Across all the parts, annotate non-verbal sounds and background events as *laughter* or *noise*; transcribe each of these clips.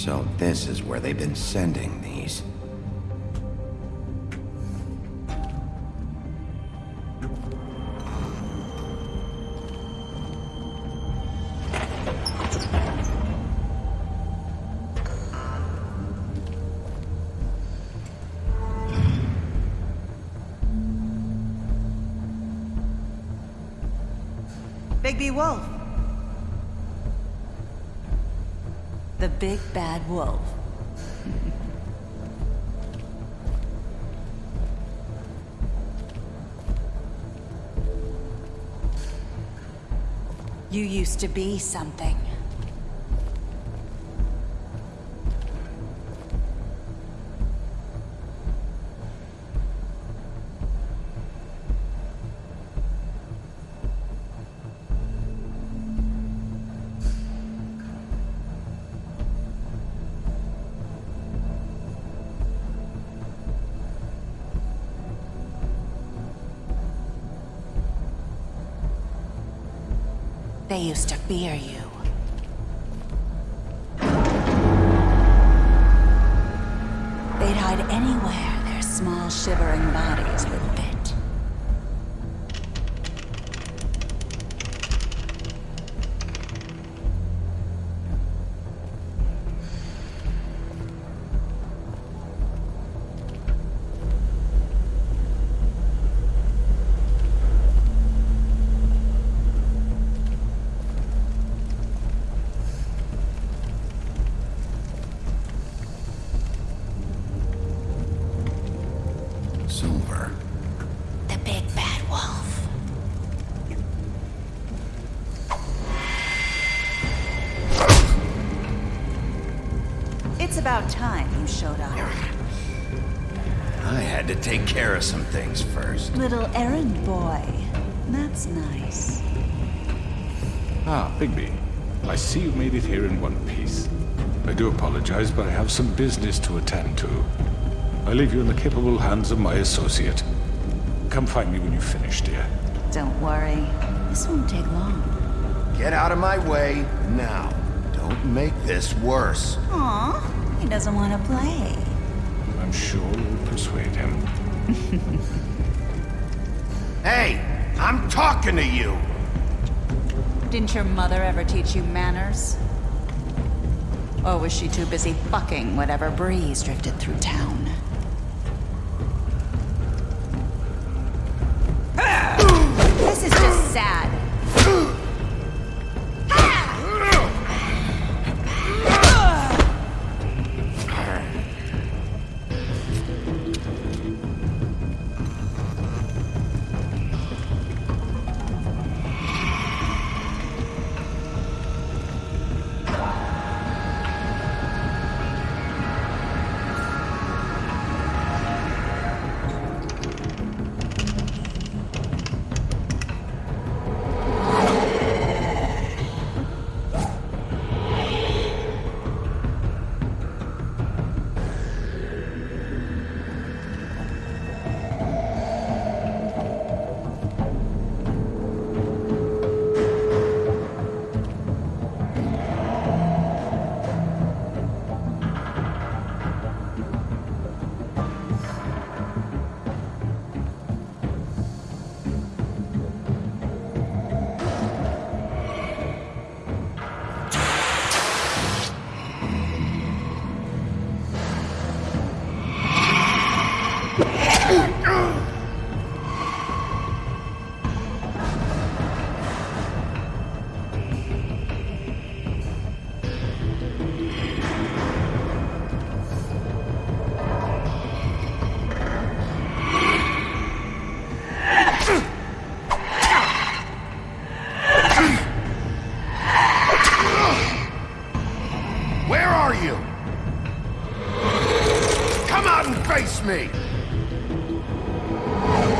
So this is where they've been sending these. Bigby Wolf. The big bad wolf. you used to be something. They used to fear you. They'd hide anywhere their small shivering bodies would fit. Silver. The big bad wolf. It's about time you showed up. I had to take care of some things first. Little errand boy. That's nice. Ah, Bigby. I see you made it here in one piece. I do apologize, but I have some business to attend to. I leave you in the capable hands of my associate. Come find me when you finish, dear. Don't worry. This won't take long. Get out of my way now. Don't make this worse. Aw, he doesn't want to play. I'm sure you'll persuade him. *laughs* Hey, I'm talking to you. Didn't your mother ever teach you manners? Or was she too busy fucking whatever breeze drifted through town? Oh!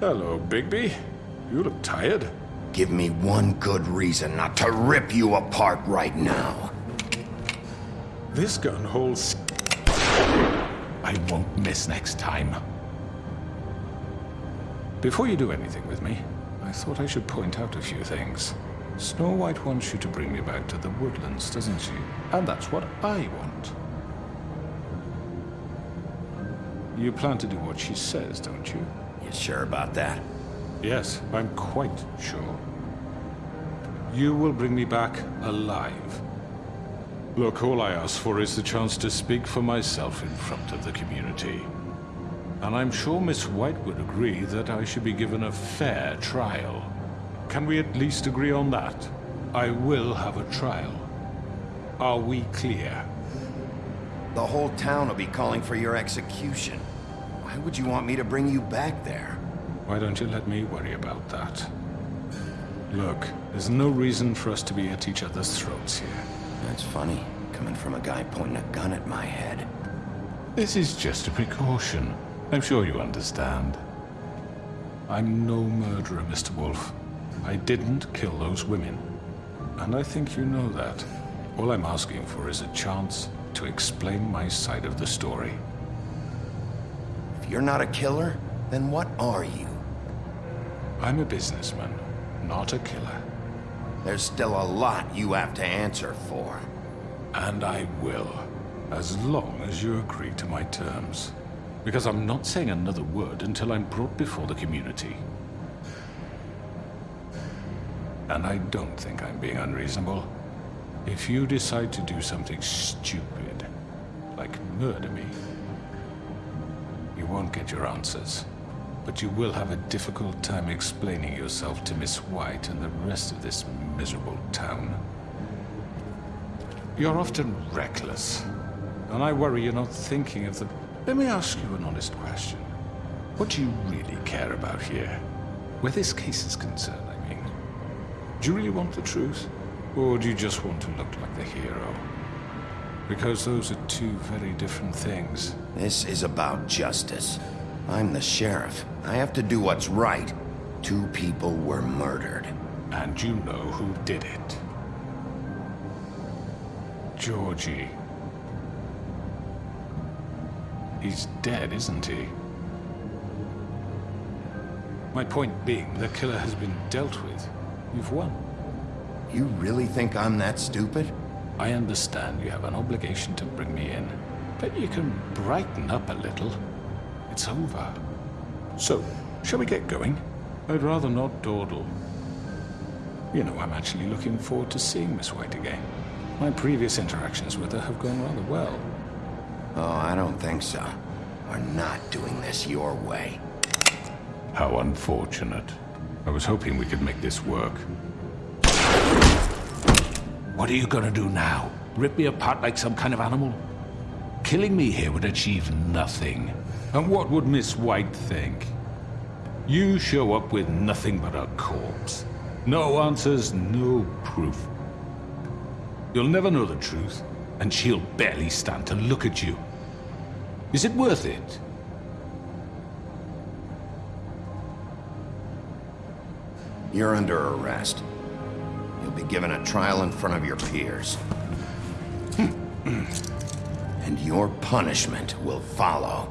Hello, Bigby. You look tired. Give me one good reason not to rip you apart right now. This gun holds... I won't miss next time. Before you do anything with me, I thought I should point out a few things. Snow White wants you to bring me back to the woodlands, doesn't she? And that's what I want. You plan to do what she says, don't you? You sure about that? Yes, I'm quite sure. You will bring me back alive. Look, all I ask for is the chance to speak for myself in front of the community. And I'm sure Miss White would agree that I should be given a fair trial. Can we at least agree on that? I will have a trial. Are we clear? The whole town will be calling for your execution. Why would you want me to bring you back there? Why don't you let me worry about that? Look, there's no reason for us to be at each other's throats here. That's funny, coming from a guy pointing a gun at my head. This is just a precaution. I'm sure you understand. I'm no murderer, Mr. Wolf. I didn't kill those women. And I think you know that. All I'm asking for is a chance to explain my side of the story. If you're not a killer, then what are you? I'm a businessman, not a killer. There's still a lot you have to answer for. And I will, as long as you agree to my terms. Because I'm not saying another word until I'm brought before the community. And I don't think I'm being unreasonable. If you decide to do something stupid, like murder me, you won't get your answers. But you will have a difficult time explaining yourself to Miss White and the rest of this miserable town. You're often reckless, and I worry you're not thinking of the... Let me ask you an honest question. What do you really care about here? Where this case is concerned, I mean. Do you really want the truth? Or do you just want to look like the hero? Because those are two very different things. This is about justice. I'm the sheriff. I have to do what's right. Two people were murdered. And you know who did it. Georgie. He's dead, isn't he? My point being, the killer has been dealt with. You've won. You really think I'm that stupid? I understand you have an obligation to bring me in, but you can brighten up a little. It's over. So, shall we get going? I'd rather not dawdle. You know, I'm actually looking forward to seeing Miss White again. My previous interactions with her have gone rather well. Oh, I don't think so. We're not doing this your way. How unfortunate. I was hoping we could make this work. What are you gonna do now? Rip me apart like some kind of animal? Killing me here would achieve nothing. And what would Miss White think? You show up with nothing but a corpse. No answers, no proof. You'll never know the truth, and she'll barely stand to look at you. Is it worth it? You're under arrest. You'll be given a trial in front of your peers. *clears throat* and your punishment will follow.